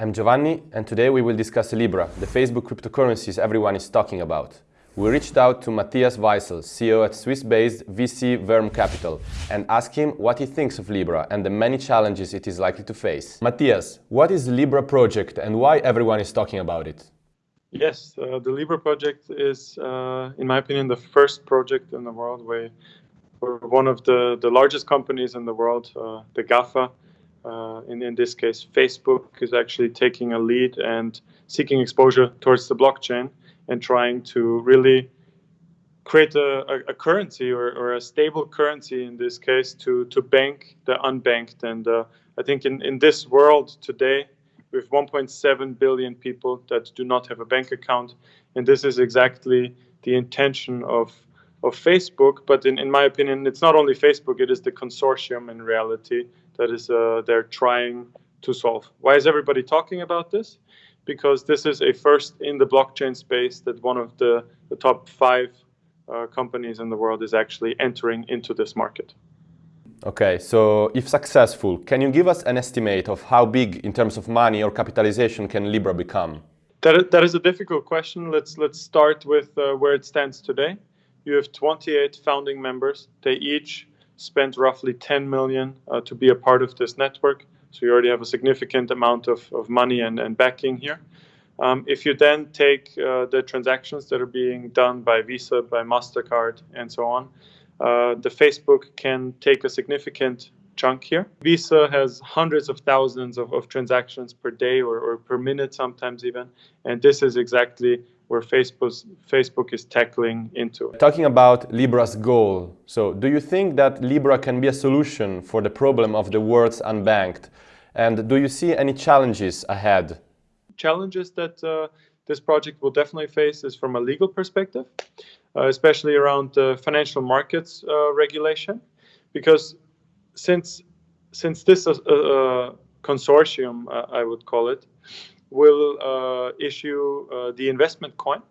I'm Giovanni and today we will discuss Libra, the Facebook cryptocurrencies everyone is talking about. We reached out to Matthias Weissel, CEO at Swiss-based VC Verm Capital, and asked him what he thinks of Libra and the many challenges it is likely to face. Matthias, what is the Libra project and why everyone is talking about it? Yes, uh, the Libra project is, uh, in my opinion, the first project in the world where one of the, the largest companies in the world, uh, the GAFA, uh, in, in this case, Facebook is actually taking a lead and seeking exposure towards the blockchain and trying to really create a, a, a currency or, or, a stable currency in this case to, to bank the unbanked. And uh, I think in, in this world today, with 1.7 billion people that do not have a bank account, and this is exactly the intention of of Facebook. But in, in my opinion, it's not only Facebook; it is the consortium in reality that is uh, they're trying to solve. Why is everybody talking about this? Because this is a first in the blockchain space that one of the, the top five uh, companies in the world is actually entering into this market. Okay, so if successful, can you give us an estimate of how big in terms of money or capitalization can Libra become? That, that is a difficult question. Let's, let's start with uh, where it stands today. You have 28 founding members. They each spent roughly 10 million uh, to be a part of this network. So you already have a significant amount of, of money and, and backing here. Um, if you then take uh, the transactions that are being done by Visa, by MasterCard, and so on, uh, the Facebook can take a significant chunk here. Visa has hundreds of thousands of, of transactions per day or, or per minute, sometimes even. And this is exactly where Facebook, Facebook is tackling into. Talking about Libra's goal, so do you think that Libra can be a solution for the problem of the world's unbanked? And do you see any challenges ahead? Challenges that uh, this project will definitely face is from a legal perspective, uh, especially around uh, financial markets uh, regulation, because since since this a consortium, uh, I would call it, will uh, issue uh, the investment coin.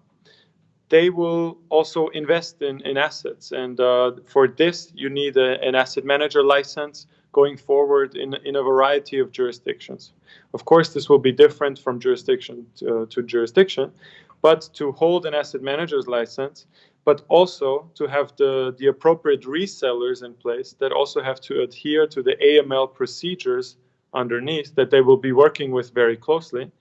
They will also invest in, in assets. And uh, for this, you need a, an asset manager license going forward in, in a variety of jurisdictions. Of course, this will be different from jurisdiction to, to jurisdiction, but to hold an asset manager's license, but also to have the, the appropriate resellers in place that also have to adhere to the AML procedures underneath that they will be working with very closely.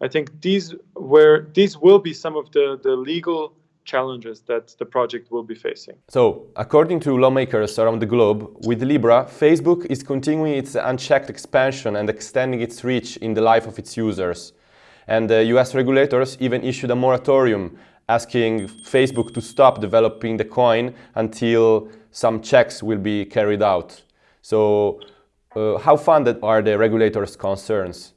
I think these were these will be some of the, the legal challenges that the project will be facing. So, according to lawmakers around the globe, with Libra, Facebook is continuing its unchecked expansion and extending its reach in the life of its users. And uh, the US regulators even issued a moratorium asking Facebook to stop developing the coin until some checks will be carried out. So, uh, how funded are the regulators' concerns?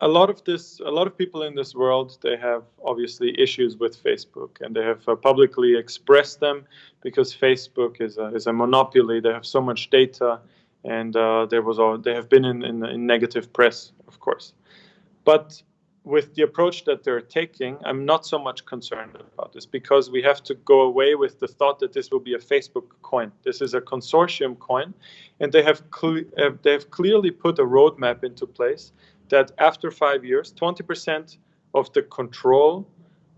a lot of this a lot of people in this world they have obviously issues with facebook and they have uh, publicly expressed them because facebook is a, is a monopoly they have so much data and uh, there was all, they have been in, in, in, negative press of course but with the approach that they're taking i'm not so much concerned about this because we have to go away with the thought that this will be a facebook coin. This is a consortium coin and they have, uh, they have clearly put a roadmap into place that after five years, 20% of the control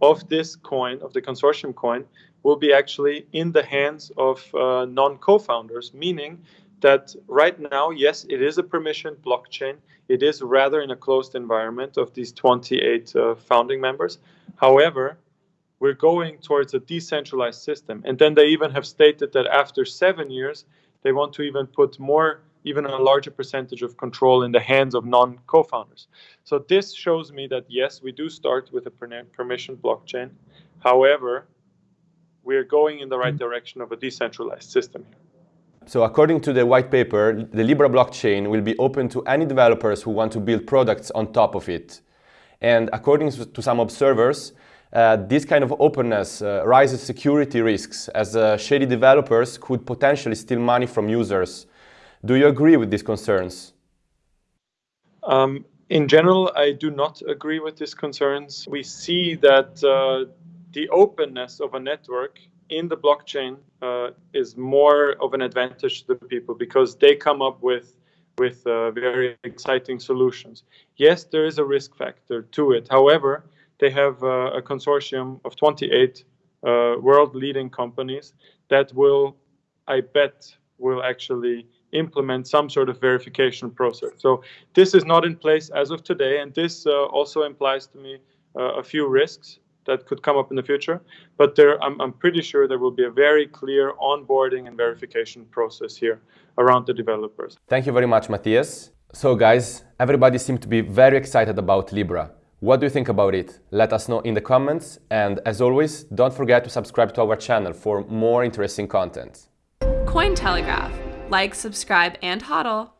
of this coin, of the consortium coin, will be actually in the hands of uh, non-co-founders, meaning that right now, yes, it is a permissioned blockchain. It is rather in a closed environment of these 28 uh, founding members. However, we're going towards a decentralized system. And then they even have stated that after seven years, they want to even put more even a larger percentage of control in the hands of non-co-founders. So this shows me that yes, we do start with a permission blockchain. However, we are going in the right direction of a decentralized system here. So according to the white paper, the Libra blockchain will be open to any developers who want to build products on top of it. And according to some observers, uh, this kind of openness uh, raises security risks as uh, shady developers could potentially steal money from users do you agree with these concerns? Um, in general, I do not agree with these concerns. We see that uh, the openness of a network in the blockchain uh, is more of an advantage to the people because they come up with with uh, very exciting solutions. Yes, there is a risk factor to it. However, they have uh, a consortium of 28 uh, world leading companies that will, I bet, will actually implement some sort of verification process. So this is not in place as of today, and this uh, also implies to me uh, a few risks that could come up in the future. But there, I'm, I'm pretty sure there will be a very clear onboarding and verification process here around the developers. Thank you very much, Matthias. So guys, everybody seemed to be very excited about Libra. What do you think about it? Let us know in the comments and as always, don't forget to subscribe to our channel for more interesting content. Cointelegraph. Like, subscribe, and hodl.